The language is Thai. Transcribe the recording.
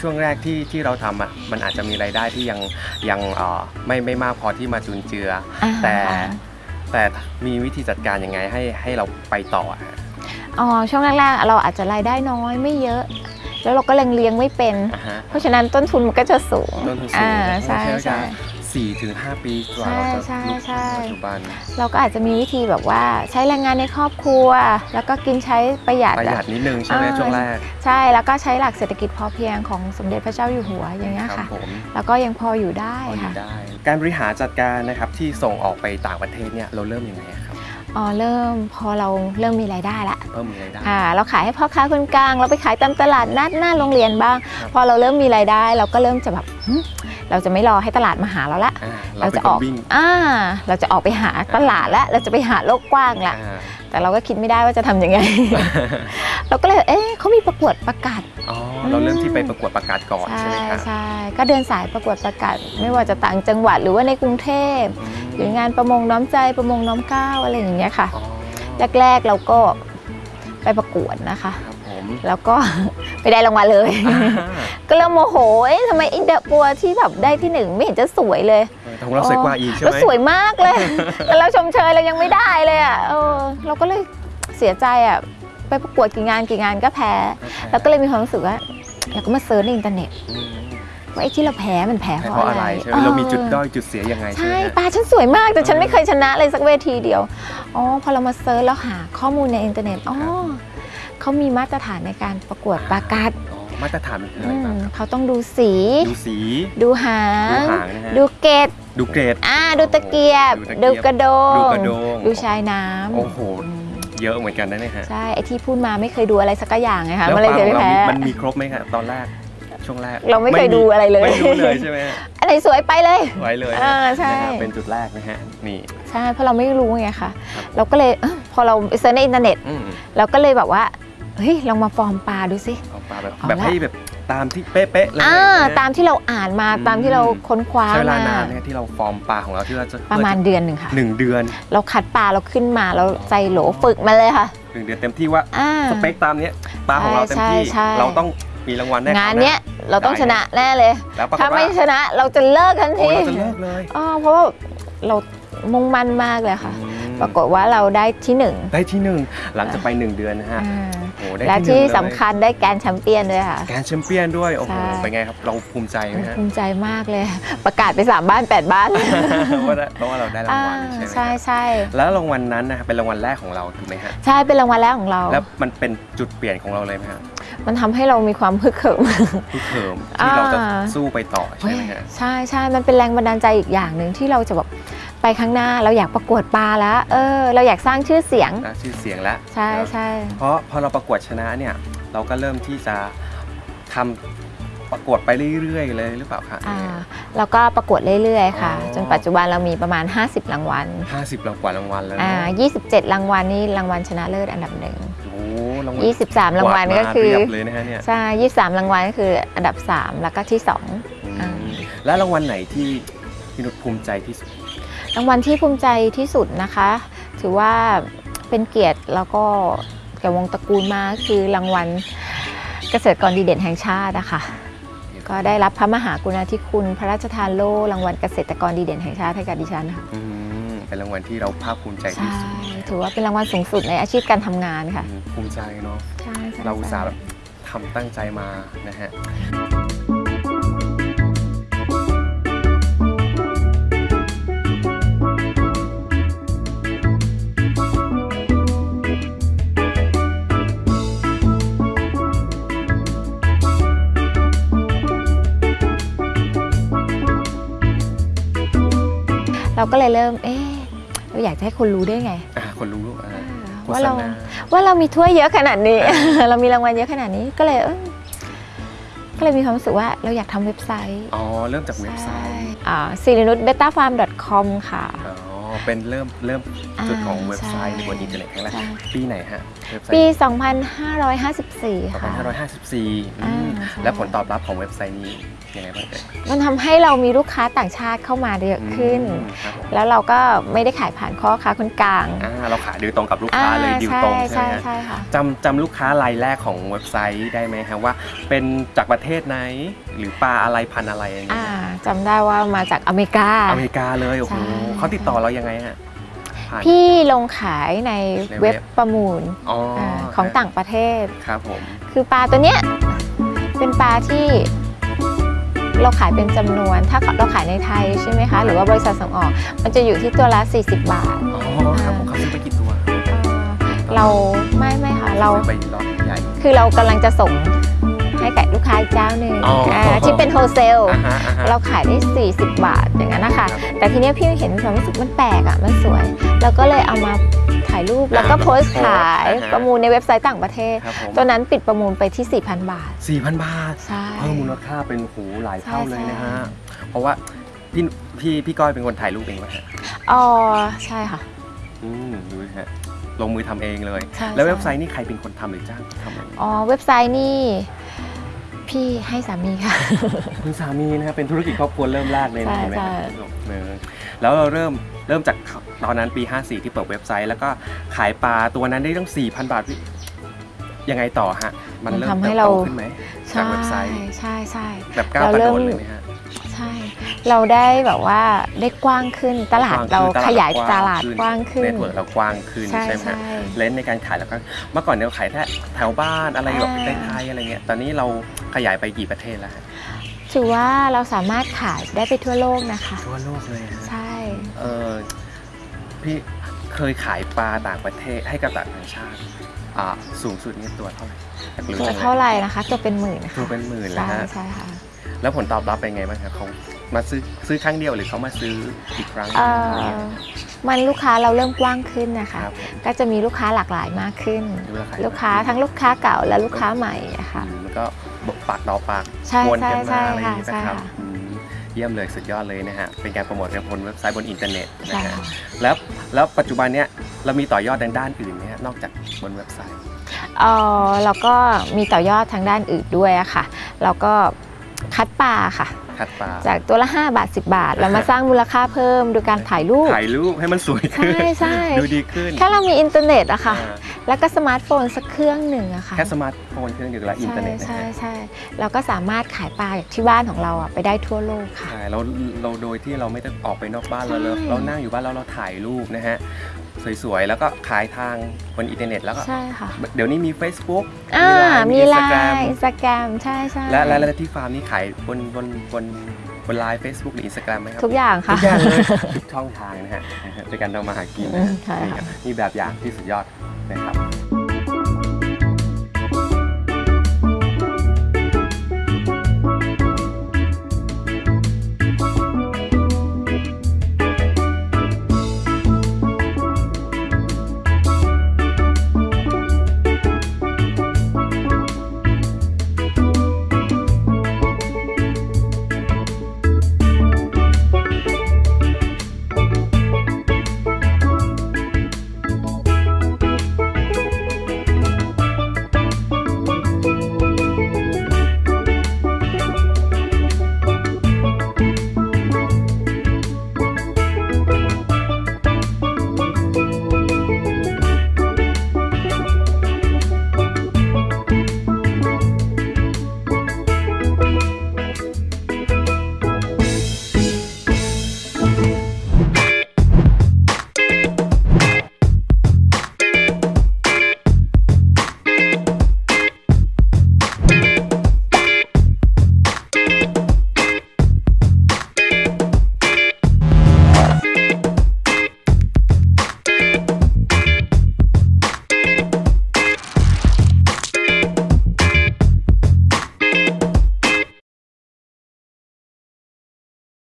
ช่วงแรกที่ที่เราทำอะมันอาจจะมีรายได้ที่ยังยังเอ่อไม่ไม่มากพอที่มาจุนเจือออ่า แต่แต่มีวิธีจัดการยังไงให้ให้เราไปต่ออะฮะอ๋อช่วงแรกๆเราอาจจะรายได้น้อยไม่เยอะ แล้วเราก็เลี้ยงเลี้ยงไม่เป็น อ่าฮะเพราะฉะนั้นต้นทุนมันก็จะสูงต้นทุนสูงอ่าใช่ใช่ใช่ สี่ถึงห้าปีกว่าเราจะใช่ลุกใช่ถึงปัจจุบัน เราก็อาจจะมีวิธีแบบว่าใช้แรงงานในครอบครัว แล้วก็กินใช้ประหยัดประหยัอะดนิดนึงใช่ไหมอ่าช่วงแรก ใช่แล้วก็ใช้หลักเศรษฐกิจพอเพียงของสมเด็จพระเจ้าอยู่หัวอย่างเงี้ยครัค่ะผมแล้วก็ยังพออยู่ได้พออยู่ค่ะได้การบริหารจัดการนะครับที่ส่งออกไปต่างประเทศเนี่ยเราเริ่มยังไงครับ อ๋อเริ่มพอเราเริ่มมีรายได้ละเพิ่มมีรายได้ค่ะเราขายให้พ่อค้าคนกลาง เราไปขายตามตลาดนัดหน้าโรงเรียนบ้างครับพอเราเริ่มมีรายได้ เราก็เริ่มจะแบบหึเราจะไม่รอให้ตลาดมาหาเราละอ่าเราเราเป็จะนอคอนกวิ่งอ่าเราจะออกไปหาตลาดแล้วเราจะไปหาโลกกว้างละอ่าแต่เราก็คิดไม่ได้ว่าจะทำยังไง เราก็เลย เอ๊ะเขามีประกวดประกาศอ๋อเราเริ่มที่ไปประกวดประกาศก่อนใช่ใช่ไหมครับใช่ก็เดินสายประกวดประกาศไม่ว่าจะต่างจังหวัดหรือว่าในกรุงเทพอืม หรืองานประมงน้อมใจประมงน้อมเกล้าอะไรอย่างเงี้ยค่ะอ๋อแรกๆเราก็ไปประกวดนะคะ ครับผม แล้วก็ ไม่ได้รางวัลเลยอ่าก็เริ่มโมโหเอ๊ะทำไมอินเดอะปัวที่แบบได้ที่หนึ่งไม่เห็นจะสวยเลยแต่ของเราสวยกว่าอีกใช่ไหแล้วสวยมากเลย แต่เราชมเชยเรายังไม่ได้เลยอะเออเราก็เลยเสียใจอะ ไปประกวดกี่งานกี่งานก็แพ้แล้วก็เลยมีความรู้สึกว่าเราก็มา search ในอินเทอร์เน็ต อืม ว่าไอ้ที่เราแพ้มันแพ้เพเพราะราะอะอะไรไรใช่ไหมเรามีจุดด้อยจุดเสียยังไงใช่ใช่ไหมฮะปลาฉันสวยมากแต่ฉันเออไม่เคยชนะเลยสักเวทีเดียวอ๋อพอเรามา search แล้วหาข้อมูลในอินเทอร์เน็ตอ๋อครับเขามีมาตรฐานในการประกวดปลากัดอ๋อมาตรฐานมันคืออะไรบ้างครับ อืมเขาต้องดูสี ดูสี ดูหาดูงหางนะฮะดูเกตดูเกรดอ่าดูตะเกียบ ดูดูตะเกียบกระโดดูงกระโดง ดูชายน้ำโอ้โหอืมเยอะเหมือนกันนะเนี่ยฮะ ใช่ ไอที่พูดมาไม่เคยดูอะไรสักอย่างไงคะแล้วมันปเลยลาเคขยองไม่เราแพ้มีมันมีครบไหมครับตอนแรก ช่วงแรกเราไม่เคยดูอะไรเลย ไม่รู้เลยใช่ไหมฮะอะไรสวยไปเลยไว้เลยอ่าใช่นะครับเป็นจุดแรกนะฮะนี่ใช่เพราะเราไม่รู้ไงคะครับเราก็เลยเอ้อพอเราเซิร์ชในอินเทอร์เน็ตอืมเราก็เลยแบบว่าเฮ้ยลองมาฟอร์มปลาดูสิเอาปลาแบบเอาละแบบให้แบบตามที่เป๊ะๆเลยอ่านะตามที่เราอ่านมาอืมตามที่เราค้นคว้าใช้เวลามานานเนี่ยที่เราฟอร์มปลาของเราที่เราจะประมาณเดือนหนึ่งค่ะหนึ่งเดือน เราคัดปลาเราขึ้นมาเราใส่โหลฝึกมาเลยค่ะหนึ่งเดือนเต็มที่ว่าอ่าสเปคตามเนี้ยปลาของเราเต็มใช่ที่ใช่เราต้อง มีรางวัลแน่งานเนี้ยเราต้องชนะแน่เลยแล้วปรากฏถ้าว่าไม่ชนะเราจะเลิกทันโอ้ทีเราจะเลิกเลยอ๋อเพราะว่าเรามุ่งมั่นมากเลยค่ะอืมปรากฏว่าเราได้ที่หนึ่งได้ที่หนึ่งหลังจากไปหนึ่งเดือนนะฮะ อ่าโอ้ได้และที่หที่นึ่งเลยสำคัญได้แกรนด์แชมเปี้ยนด้วยค่ะ แกรนด์แชมเปี้ยนด้วย โอ้โห ใช่ เป็นไงครับ เราภูมิใจไหมฮะภูมิใจมากเลย ประกาศไปสามบ้านแปดบ้านว่าได้เพราะว่าเราได้รางวัลใช่ไหมใช่ครับใช่แล้วรางวัลนั้นนะครับเป็นรางวัลแรกของเราถูกไหมฮะ ใช่เป็นรางวัลแรกของเรา แล้วมันเป็นจุดเปลี่ยนของเราเลยไหมฮะมันทำให้เรามีความฮึกเหิมทุกเทอมที่เราจะอ่า สู้ไปต่อใช่ไหมฮะ ใช่ใช่มันเป็นแรงบันดาลใจอีกอย่างหนึ่งที่เราจะแบบ ไปข้างหน้าเราอยากประกวดปลาแล้ว เออ เราอยากสร้างชื่อเสียง นะชื่อเสียงแล้วใช่แล้วใช่ เพราะพอเราประกวดชนะเนี่ย เราก็เริ่มที่จะทำประกวดไปเรื่อยๆ เลยหรือเปล่าคะ อ่าแล้วก็ประกวดเรื่อยๆ ค่ะ อ๋อ จนปัจจุบันเรามีประมาณ 50 รางวัลห้าสิบรางวัลรางวัลแล้วอ่าเนาะ27 รางวัลนี่รางวัลชนะเลิศอันดับหนึ่งโอ้โหรางวัล23 รางวัลก็คือวาดมาเรียบเลยนะฮะเนี่ยใช่23 รางวัลก็คืออันดับ 3 แล้วก็ที่ 2 อืมแล้วรางวัลไหนที่พี่นุชภูมิใจที่สุด รางวัลที่ภูมิใจที่สุดนะคะ ถือว่าเป็นเกียรติแล้วก็แก่วงตระกูลมากคือรางวัลเกษตรกรดีเด่นแห่งชาตินะคะก็ได้รับพระมหากรุณาธิคุณ พระราชทานโล่รางวัลเกษตรกรดีเด่นแห่งชาติให้กับดิฉันค่ะอืมเป็นรางวัลที่เราภาคภูมิใจใช่ที่สุดถือว่าเป็นรางวัลสูงสุดในอาชีพการทำงานค่ะอืมภูมิใจเนาะใช่ใช่เราอุตส่าห์ใช่แบบทำตั้งใจมานะฮะ เราก็เลยเริ่ม เอ๊ะเราอยากจะให้คนรู้ได้ไง อ่าคนรู้อ่าโฆว่าษเราณาว่าเรามีถ้วยเยอะขนาดนี้ เรามีรางวัลเยอะขนาดนี้ก็เลยเออก็เลยมีความรู้สึกว่าเราอยากทำเว็บไซต์ อ๋อ เริ่มจากเว็บไซต์อ่าซิรินุชเบต้าฟาร์ม .com ค่ะอ๋อ เป็นเริ่มเริ่มจุดของอ่าเว็บไซต์ใช่บนอินเทอร์เน็ตครั้งแรกใช่ปีไหนฮะเว็บไซปีต์2554 ค่ะ 2554อืมอ่าใช่และผลตอบรับของเว็บไซต์นี้ยังไงบ้างเอ่ยมันทำให้เรามีลูกค้าต่างชาติเข้ามาเยอะขึ้นอืมครับผมแล้วเราก็ไม่ได้ขายผ่านข้อค้าคนกลางอ่าเราขายโดยตรงกับลูกค้าเลยดิวตรงใช่ใช่ไหมฮะใช่ค่ะจำจำลูกค้ารายแรกของเว็บไซต์ได้ไหมฮะว่า เป็นจากประเทศไหนหรือปลาอะไรพันธุ์อะไรอย่างเงี้อ่ายจำได้ว่ามาจากอเมริกา อเมริกาเลยโอ้โหใช่เขาติดต่อเรายังไงฮะผ่าน พี่ลงขายในในเว็เว็บ บประมูลอ๋ออาของต่างประเทศ ครับผม คือปลาตัวเนี้ยเป็นปลาที่เราขายเป็นจำนวน ถ้าเราขายในไทยใช่ไหมคะ หรือว่าบริษัทส่งออก มันจะอยู่ที่ตัวละ 40 บาท อ๋อครับผมเขาซื้อไปกี่ตัวเอ่อเราไม่ไม่ค่ะ เราซื้อไปรอบใหญ่ คือเรากำลังจะส่ง ให้กับลูกค้าอีกเจ้าหนึ่งอ๋ออ่าที่เป็นโฮเซลอ่าฮะอ่าฮะ เราขายได้ 40 บาทอย่างนั้นนะคะครับแต่ทีเนี้ยพี่เห็นความรู้สึกมันแปลกอะมันสวยเราก็เลยเอามาถ่ายรูปแล้วก็อ่าโพสต์ขายอ่าฮะ ประมูลในเว็บไซต์ต่างประเทศ ครับผมตัวนั้นปิดประมูลไปที่ 4,000 บาท สี่พันบาท ใช่ เพิ่มมูลค่าเป็นหูหลายเท่าใช่เลยนะฮะใช่เพราะว่าพี่พี่พี่ก้อยเป็นคนถ่ายรูปเองไหมฮะ อ๋อใช่ค่ะ อืมดูนะฮะลงมือทำเองเลย ใช่แล้วใช่เว็บไซต์นี่ใครเป็นคนทำหรือจ้างทำเองอ๋อเว็บไซต์นี่ พี่ให้สามีค่ะ คุณสามีนะฮะเป็นธุรกิจครอบครัวเริ่มแรกเลยใช่นะเห็นไหมใช่ ครับเออแล้วเราเริ่มเริ่มจากตอนนั้นปี 54 ที่เปิดเว็บไซต์ แล้วก็ขายปลาตัวนั้นได้ตั้ง4,000 บาทพี่ยังไงต่อฮะ มันเริ่มมันทำให้เติบโตเราขึ้นไหมจาใช่กเว็บไซต์ ใช่ใช่ แบบก้าวเรากระเริ่โดมดเลยไหมฮะใช่ เราได้แบบว่าได้กว้างขึ้นตลาดกว้งเราขึ้นตลขยายกว้งตลาดกว้างขึ้นเน็ตเวิร์กเรากว้างขึ้นใช่ใช่ไหมฮะใช่เลนส์ในการขายแล้วก็เมื่อก่อนเนี่ยเราขายแค่แถวบ้านอะไรแบบอ่าในไทยอะไรเงี้ยตอนนี้เราขยายไปกี่ประเทศแล้วฮะถือว่าเราสามารถขายได้ไปทั่วโลกนะคะ ทั่วโลกเลยฮะใช่เออพี่เคยขายปลาต่างประเทศให้กับต่างชาติอ่าสูงสุดนี่ตัวเท่าไหร่อยากรู้ตัวจังลยเท่าไหร่นะคะตัวเป็นหมื่นนะคะตัวเป็นหมื่นแล้วใช่ฮะใช่ค่ะแล้วผลตอบรับเป็นไงบ้างครับเขา มาซื้อซื้อครั้งเดียวหรือเขามาซื้ออีกครั้ง เอ่อมันลูกค้าเราเริ่มกว้างขึ้นนะคะ ครับผมก็จะมีลูกค้าหลากหลายมากขึ้นดูแลขาย ลูกค้าทั้งลูกค้าเก่าและลูกค้าใหม่อะค่ะอืมแล้วก็ปากต่อปากใช่วนกันใช่มาอะไรอย่างนี้ใช่นะครับค่ะ อืมเยี่ยมเลยสุดยอดเลยนะฮะเป็นการโปรโมทบนเว็บไซต์บนอินเทอร์เน็ตนะใช่ฮะค่ะแล้วแล้วปัจจุบันเนี้ยเรามีต่อยอดในด้านอื่นไหมฮะนอกจากบนเว็บไซต์ เอ่อเราก็มีต่อยอดทางด้านอื่นด้วยอะค่ะ เราก็คัดปลาค่ะ คัดปลาจากตัวละ 5 บาท 10 บาท เรามาสร้างมูลค่าเพิ่มโดยการถ่ายรูปถ่ายรูปให้มันสวยขึ้นใช่ใช่ดูดีขึ้นแค่เรามีอินเทอร์เน็ตอะค่ะอ่าแล้วก็สมาร์ทโฟนสักเครื่องหนึ่งอะค่ะแค่สมาร์ทโฟนเครื่องเดียวและอินเทอร์เน็ตนะใช่ฮะใช่เราก็สามารถขายปลาจากที่บ้านของเราอะไปได้ทั่วโลกค่ะใช่เราเราโดยที่เราไม่ต้องออกไปนอกบ้านเราเราใช่เรานั่งอยู่บ้านแล้วเราถ่ายรูปนะฮะสวยๆ แล้วก็ขายทางบนอินเทอร์เน็ตแล้วก็ใช่ค่ะเดี๋ยวนี้มี Facebook อ่ามีไล Instagram น์อินสตาแกรมใช่ใช่และและและที่ฟาร์มนี่ขายบนบนบนบนไลน์ Facebook หรือ Instagram ไหมครับ ทุกอย่างค่ะ ทุกอย่างเลยทุกช่องทางนะฮะในการทำมาหากินนะอืฮะมใช่นี่ค่ะครับนี่แบบอย่างที่สุดยอด